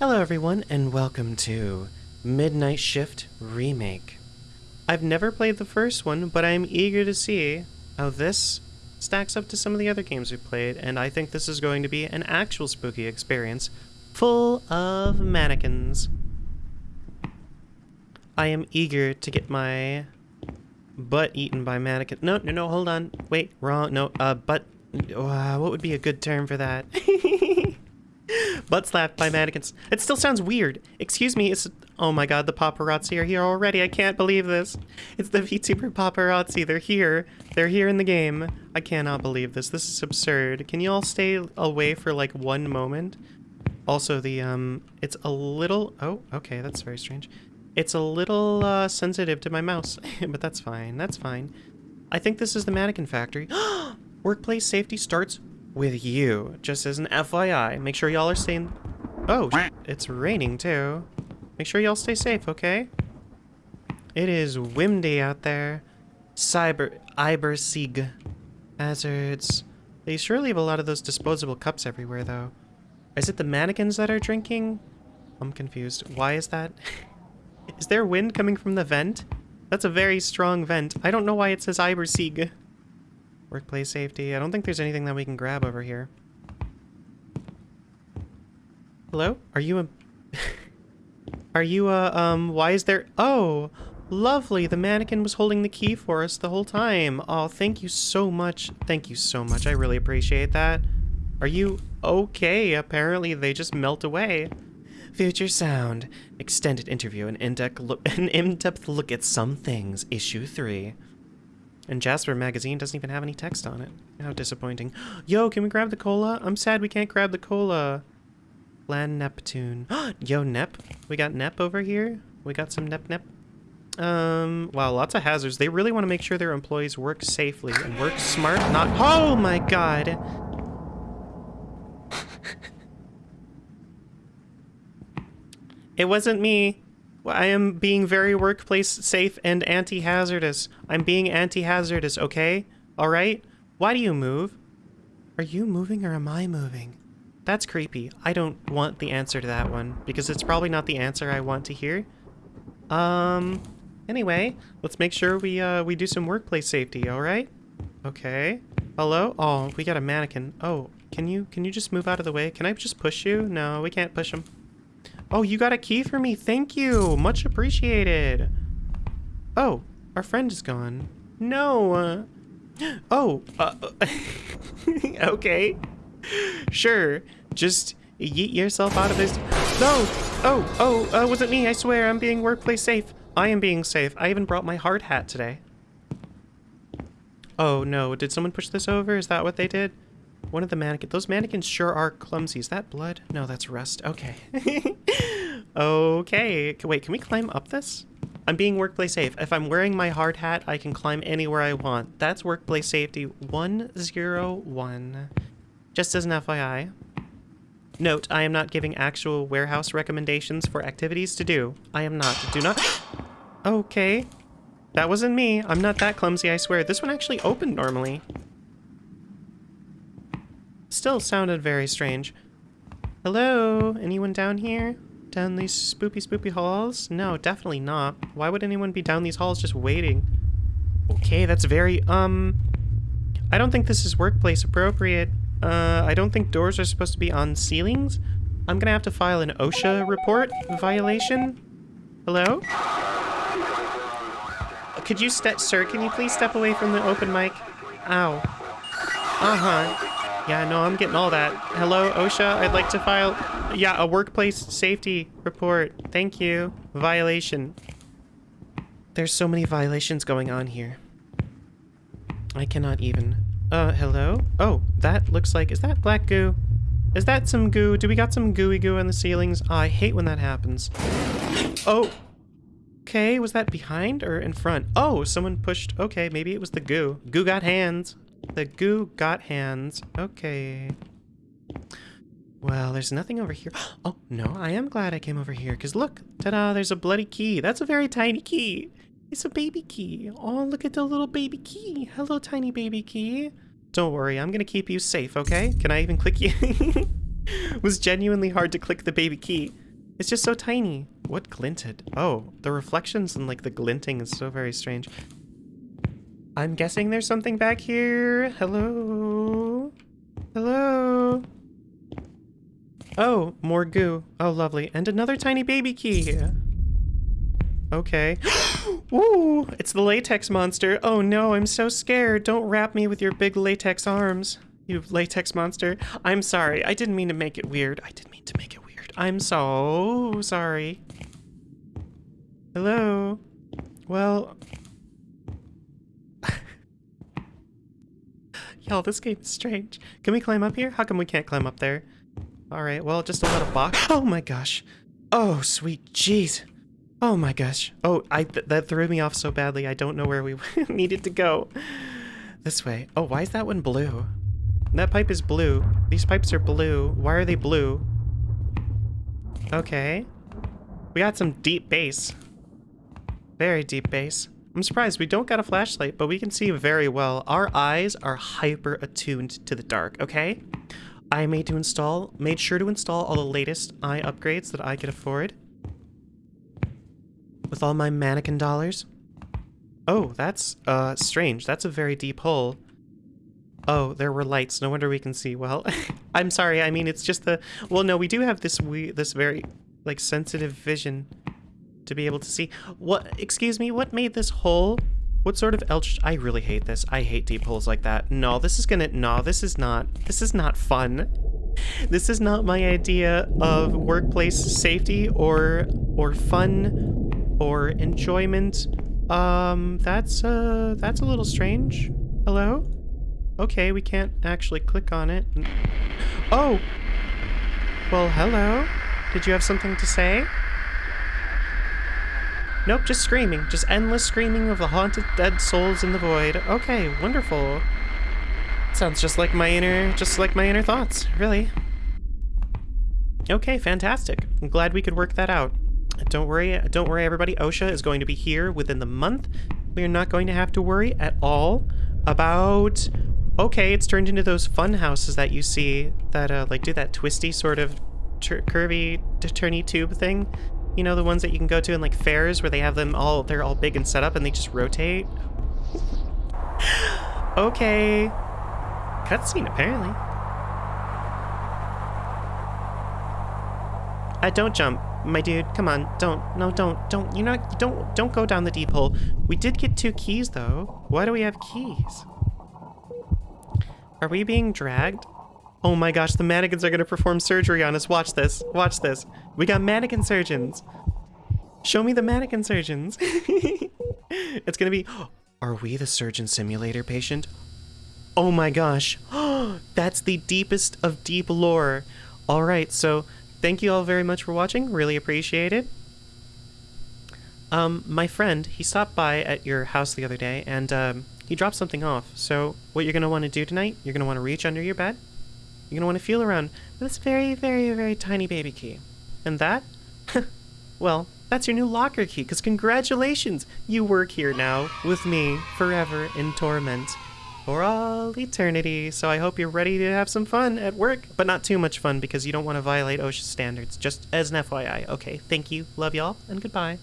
Hello, everyone, and welcome to Midnight Shift Remake. I've never played the first one, but I'm eager to see how this stacks up to some of the other games we've played, and I think this is going to be an actual spooky experience full of mannequins. I am eager to get my butt eaten by mannequin. No, no, no, hold on. Wait, wrong. No, uh, butt. Uh, what would be a good term for that? butt slapped by mannequins. It still sounds weird. Excuse me, it's... Oh my god, the paparazzi are here already. I can't believe this. It's the VTuber paparazzi. They're here. They're here in the game. I cannot believe this. This is absurd. Can you all stay away for like one moment? Also, the, um, it's a little... Oh, okay, that's very strange. It's a little, uh, sensitive to my mouse, but that's fine. That's fine. I think this is the mannequin factory. Workplace safety starts with you. Just as an FYI. Make sure y'all are staying... Oh, it's raining too. Make sure y'all stay safe, okay? It is windy out there. Cyber... Ibersig. Hazards. They surely have a lot of those disposable cups everywhere, though. Is it the mannequins that are drinking? I'm confused. Why is that? is there wind coming from the vent? That's a very strong vent. I don't know why it says Ibersig. Workplace safety. I don't think there's anything that we can grab over here. Hello? Are you a... Are you a, um, why is there... Oh, lovely. The mannequin was holding the key for us the whole time. Oh, thank you so much. Thank you so much. I really appreciate that. Are you okay? Apparently they just melt away. Future Sound. Extended interview and in-depth look, an in-depth look at some things. Issue 3. And Jasper magazine doesn't even have any text on it. How disappointing. Yo, can we grab the cola? I'm sad we can't grab the cola. Land Neptune. Yo, Nep. We got Nep over here. We got some Nep Nep. Um, wow, lots of hazards. They really want to make sure their employees work safely and work smart, not- Oh my god! it wasn't me. I am being very workplace safe and anti-hazardous. I'm being anti-hazardous, okay? Alright? Why do you move? Are you moving or am I moving? That's creepy. I don't want the answer to that one, because it's probably not the answer I want to hear. Um, anyway, let's make sure we, uh, we do some workplace safety, alright? Okay. Hello? Oh, we got a mannequin. Oh, can you, can you just move out of the way? Can I just push you? No, we can't push him. Oh, you got a key for me. Thank you. Much appreciated. Oh, our friend is gone. No. Uh, oh. Uh, okay. Sure. Just yeet yourself out of this. No. Oh, oh, uh, was it me? I swear I'm being workplace safe. I am being safe. I even brought my hard hat today. Oh, no. Did someone push this over? Is that what they did? One of the mannequins. Those mannequins sure are clumsy. Is that blood? No, that's rust. Okay. okay. Wait, can we climb up this? I'm being workplace safe. If I'm wearing my hard hat, I can climb anywhere I want. That's workplace safety 101. Just as an FYI. Note, I am not giving actual warehouse recommendations for activities to do. I am not. Do not... Okay. That wasn't me. I'm not that clumsy, I swear. This one actually opened normally. Still sounded very strange. Hello? Anyone down here? Down these spoopy spoopy halls? No, definitely not. Why would anyone be down these halls just waiting? Okay, that's very, um... I don't think this is workplace appropriate. Uh, I don't think doors are supposed to be on ceilings. I'm gonna have to file an OSHA report violation. Hello? Could you step, sir, can you please step away from the open mic? Ow. Uh-huh. Yeah, no, I'm getting all that. Hello, OSHA, I'd like to file, yeah, a workplace safety report. Thank you. Violation. There's so many violations going on here. I cannot even. Uh, hello? Oh, that looks like, is that black goo? Is that some goo? Do we got some gooey goo on the ceilings? Oh, I hate when that happens. Oh. Okay, was that behind or in front? Oh, someone pushed, okay, maybe it was the goo. Goo got hands. The goo got hands. Okay. Well, there's nothing over here. Oh, no, I am glad I came over here, because look, ta-da, there's a bloody key. That's a very tiny key. It's a baby key. Oh, look at the little baby key. Hello, tiny baby key. Don't worry, I'm gonna keep you safe, okay? Can I even click you? it was genuinely hard to click the baby key. It's just so tiny. What glinted? Oh, the reflections and like the glinting is so very strange. I'm guessing there's something back here. Hello? Hello? Oh, more goo. Oh, lovely. And another tiny baby key. Okay. Ooh, it's the latex monster. Oh no, I'm so scared. Don't wrap me with your big latex arms, you latex monster. I'm sorry. I didn't mean to make it weird. I didn't mean to make it weird. I'm so sorry. Hello? Well... Y'all, this game is strange. Can we climb up here? How come we can't climb up there? Alright, well, just a of box. Oh my gosh. Oh, sweet jeez. Oh my gosh. Oh, I th that threw me off so badly. I don't know where we needed to go. This way. Oh, why is that one blue? That pipe is blue. These pipes are blue. Why are they blue? Okay. We got some deep bass. Very deep bass. I'm surprised we don't got a flashlight, but we can see very well. Our eyes are hyper attuned to the dark, okay? I made to install, made sure to install all the latest eye upgrades that I could afford. With all my mannequin dollars. Oh, that's, uh, strange. That's a very deep hole. Oh, there were lights. No wonder we can see well. I'm sorry, I mean, it's just the... Well, no, we do have this we this very, like, sensitive vision to be able to see. What, excuse me, what made this hole? What sort of elch? I really hate this. I hate deep holes like that. No, this is gonna, no, this is not, this is not fun. This is not my idea of workplace safety or, or fun or enjoyment. Um, that's, uh, that's a little strange. Hello? Okay, we can't actually click on it. Oh! Well, hello? Did you have something to say? Nope, just screaming. Just endless screaming of the haunted dead souls in the void. Okay, wonderful. Sounds just like my inner, just like my inner thoughts, really. Okay, fantastic. I'm glad we could work that out. Don't worry, don't worry everybody, OSHA is going to be here within the month. We are not going to have to worry at all about... Okay, it's turned into those fun houses that you see that uh, like do that twisty sort of curvy turny tube thing. You know, the ones that you can go to in like fairs where they have them all, they're all big and set up and they just rotate. okay. Cutscene, apparently. Uh, don't jump, my dude. Come on, don't. No, don't. Don't. You know, don't. Don't go down the deep hole. We did get two keys, though. Why do we have keys? Are we being dragged? Oh my gosh, the mannequins are gonna perform surgery on us. Watch this. Watch this. We got mannequin surgeons. Show me the mannequin surgeons. it's gonna be, are we the surgeon simulator patient? Oh my gosh. That's the deepest of deep lore. All right, so thank you all very much for watching. Really appreciate it. Um, my friend, he stopped by at your house the other day and um, he dropped something off. So what you're going to want to do tonight, you're going to want to reach under your bed. You're going to want to feel around this very, very, very tiny baby key. And that? well, that's your new locker key, because congratulations! You work here now, with me, forever in torment. For all eternity. So I hope you're ready to have some fun at work, but not too much fun because you don't want to violate OSHA standards. Just as an FYI. Okay, thank you, love y'all, and goodbye.